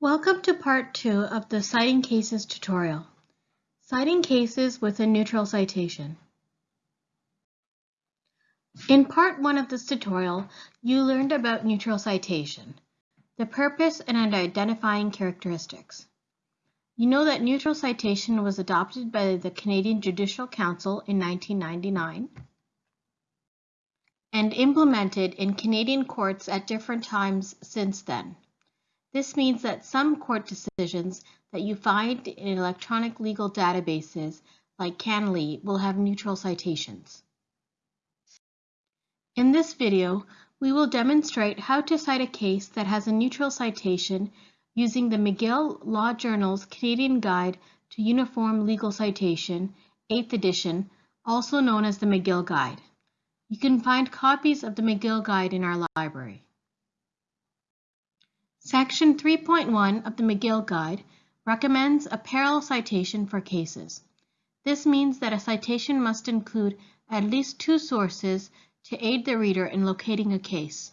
Welcome to part two of the Citing Cases tutorial. Citing cases with a neutral citation. In part one of this tutorial, you learned about neutral citation, the purpose and identifying characteristics. You know that neutral citation was adopted by the Canadian Judicial Council in 1999 and implemented in Canadian courts at different times since then. This means that some court decisions that you find in electronic legal databases like CanLII will have neutral citations. In this video, we will demonstrate how to cite a case that has a neutral citation using the McGill Law Journal's Canadian Guide to Uniform Legal Citation, 8th edition, also known as the McGill Guide. You can find copies of the McGill Guide in our library. Section 3.1 of the McGill Guide recommends a parallel citation for cases. This means that a citation must include at least two sources to aid the reader in locating a case.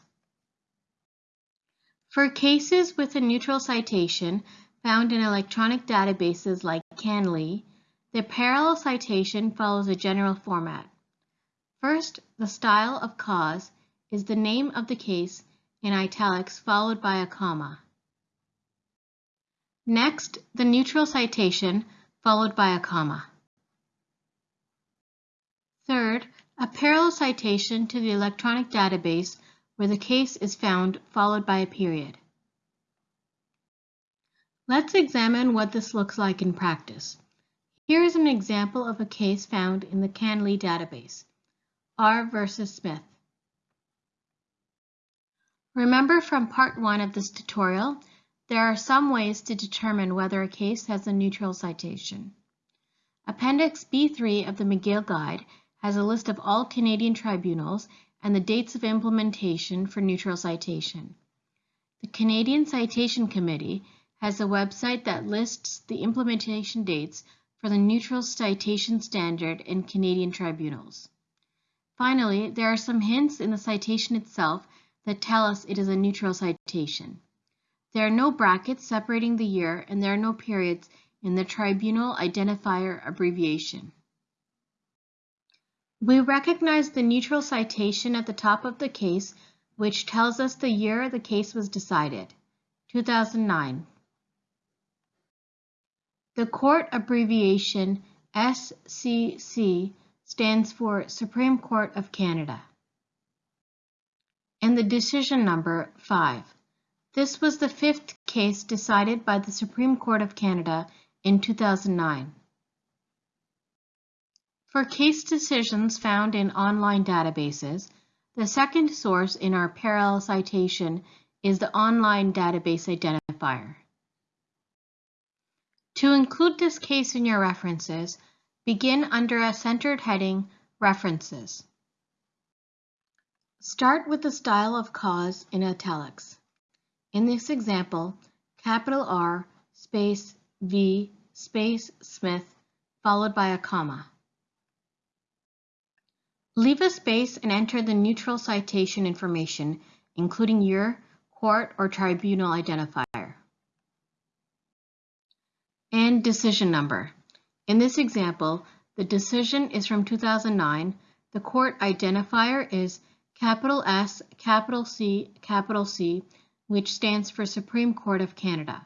For cases with a neutral citation found in electronic databases like CanLII, the parallel citation follows a general format. First, the style of cause is the name of the case in italics followed by a comma. Next, the neutral citation followed by a comma. Third, a parallel citation to the electronic database where the case is found followed by a period. Let's examine what this looks like in practice. Here is an example of a case found in the CanLII database, R versus Smith. Remember from part one of this tutorial, there are some ways to determine whether a case has a neutral citation. Appendix B3 of the McGill Guide has a list of all Canadian tribunals and the dates of implementation for neutral citation. The Canadian Citation Committee has a website that lists the implementation dates for the neutral citation standard in Canadian tribunals. Finally, there are some hints in the citation itself that tell us it is a neutral citation. There are no brackets separating the year and there are no periods in the tribunal identifier abbreviation. We recognize the neutral citation at the top of the case, which tells us the year the case was decided, 2009. The court abbreviation SCC stands for Supreme Court of Canada and the decision number 5. This was the fifth case decided by the Supreme Court of Canada in 2009. For case decisions found in online databases, the second source in our parallel citation is the online database identifier. To include this case in your references, begin under a centered heading, References. Start with the style of cause in italics. In this example, capital R space V space Smith followed by a comma. Leave a space and enter the neutral citation information, including your court or tribunal identifier. And decision number. In this example, the decision is from 2009. The court identifier is capital S, capital C, capital C, which stands for Supreme Court of Canada.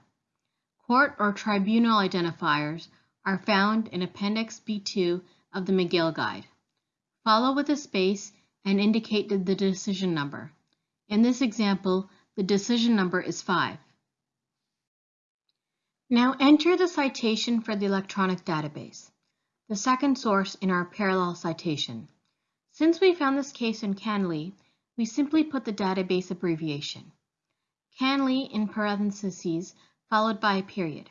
Court or tribunal identifiers are found in Appendix B2 of the McGill Guide. Follow with a space and indicate the decision number. In this example, the decision number is 5. Now enter the citation for the electronic database, the second source in our parallel citation. Since we found this case in CanLII, we simply put the database abbreviation. CanLII in parentheses followed by a period.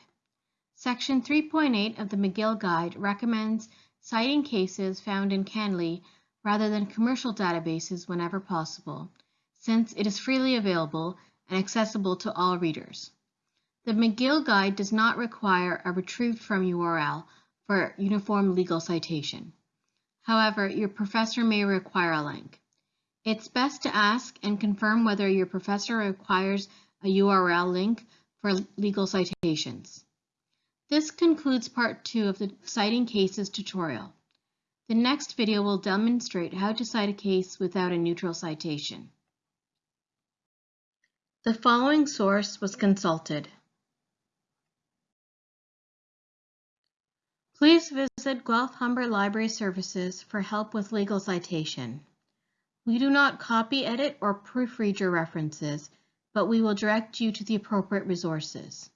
Section 3.8 of the McGill Guide recommends citing cases found in CanLII rather than commercial databases whenever possible, since it is freely available and accessible to all readers. The McGill Guide does not require a retrieved from URL for uniform legal citation. However, your professor may require a link. It's best to ask and confirm whether your professor requires a URL link for legal citations. This concludes part two of the Citing Cases tutorial. The next video will demonstrate how to cite a case without a neutral citation. The following source was consulted. Please visit Guelph Humber Library Services for help with legal citation. We do not copy, edit, or proofread your references, but we will direct you to the appropriate resources.